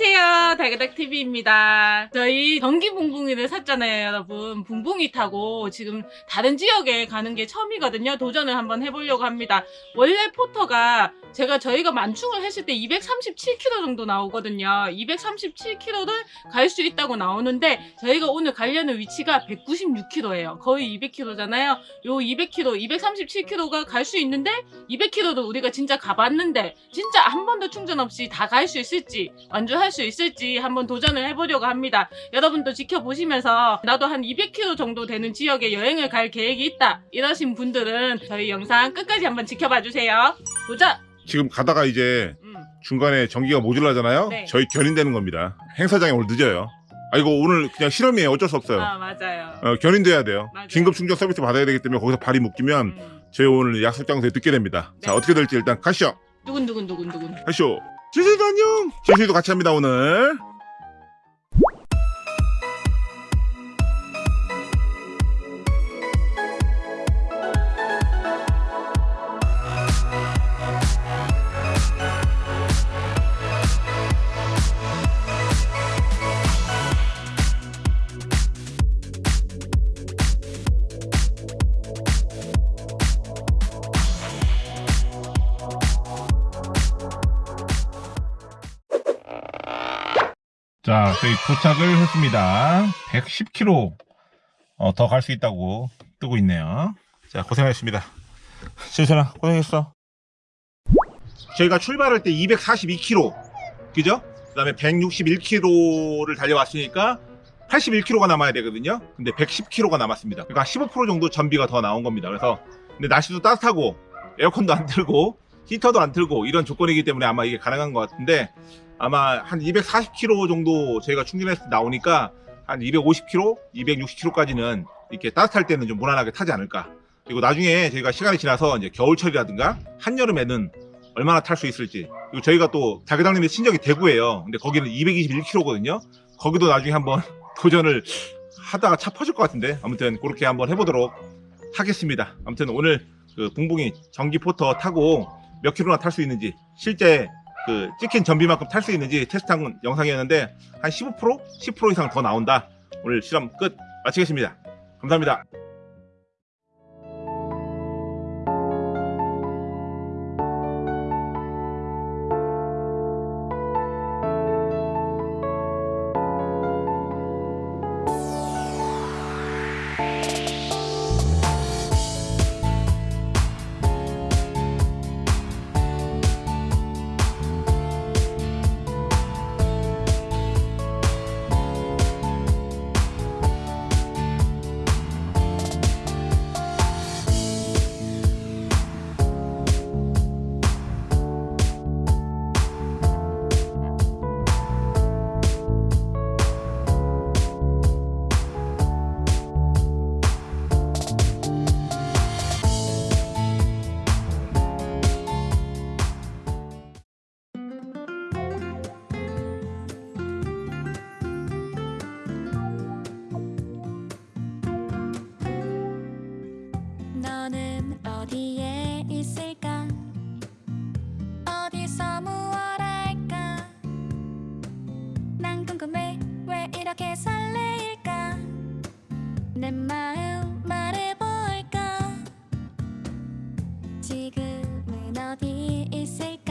안녕하세요. 달그닥TV입니다. 저희 전기 붕붕이를 샀잖아요, 여러분. 붕붕이 타고 지금 다른 지역에 가는 게 처음이거든요. 도전을 한번 해보려고 합니다. 원래 포터가 제가 저희가 만충을 했을 때 237km 정도 나오거든요. 237km를 갈 수 있다고 나오는데 저희가 오늘 가려는 위치가 196km예요. 거의 200km잖아요. 요 200km, 237km가 갈 수 있는데 200km도 우리가 진짜 가봤는데 진짜 한 번도 충전 없이 다 갈 수 있을지 완주할 수 있을지 한번 도전을 해보려고 합니다. 여러분도 지켜보시면서 나도 한 200km 정도 되는 지역에 여행을 갈 계획이 있다 이러신 분들은 저희 영상 끝까지 한번 지켜봐 주세요. 도전! 지금 가다가 이제 음. 중간에 전기가 모자라잖아요. 네. 저희 견인되는 겁니다. 행사장에 오늘 늦어요. 아 이거 오늘 그냥 실험이에요. 어쩔 수 없어요. 아 맞아요. 어, 견인돼야 돼요. 맞아요. 긴급 충전 서비스 받아야 되기 때문에 거기서 발이 묶이면 음. 저희 오늘 약속 장소에 늦게 됩니다. 자 네. 어떻게 될지 일단 가시죠. 두근두근두근두근. 가시죠. 지수이도 안녕. 지수이도 같이 합니다 오늘. 자, 저희 도착을 했습니다. 110km 어, 더 갈 수 있다고 뜨고 있네요. 자, 고생하셨습니다. 지수나 고생했어. 저희가 출발할 때 242km, 그죠? 그 다음에 161km를 달려왔으니까 81km가 남아야 되거든요. 근데 110km가 남았습니다. 그러니까 15% 정도 전비가 더 나온 겁니다. 그래서 근데 날씨도 따뜻하고 에어컨도 안 틀고 히터도 안 틀고 이런 조건이기 때문에 아마 이게 가능한 것 같은데 아마 한 240km 정도 저희가 충전해서 나오니까 한 250km, 260km까지는 이렇게 따뜻할 때는 좀 무난하게 타지 않을까. 그리고 나중에 저희가 시간이 지나서 이제 겨울철이라든가 한여름에는 얼마나 탈 수 있을지. 그리고 저희가 또 자기당님의 친정이 대구예요. 근데 거기는 221km거든요. 거기도 나중에 한번 도전을 하다가 차 퍼질 것 같은데 아무튼 그렇게 한번 해보도록 하겠습니다. 아무튼 오늘 그 붕붕이 전기 포터 타고 몇 킬로나 탈 수 있는지 실제 그 찍힌 전비만큼 탈 수 있는지 테스트한 영상이었는데 한 15%? 10% 이상 더 나온다. 오늘 실험 끝 마치겠습니다. 감사합니다. 말해볼까? 지금은 어디에 있을까?